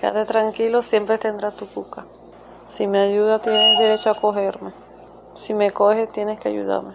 Quédate tranquilo, siempre tendrás tu cuca. Si me ayuda, tienes derecho a cogerme. Si me coges, tienes que ayudarme.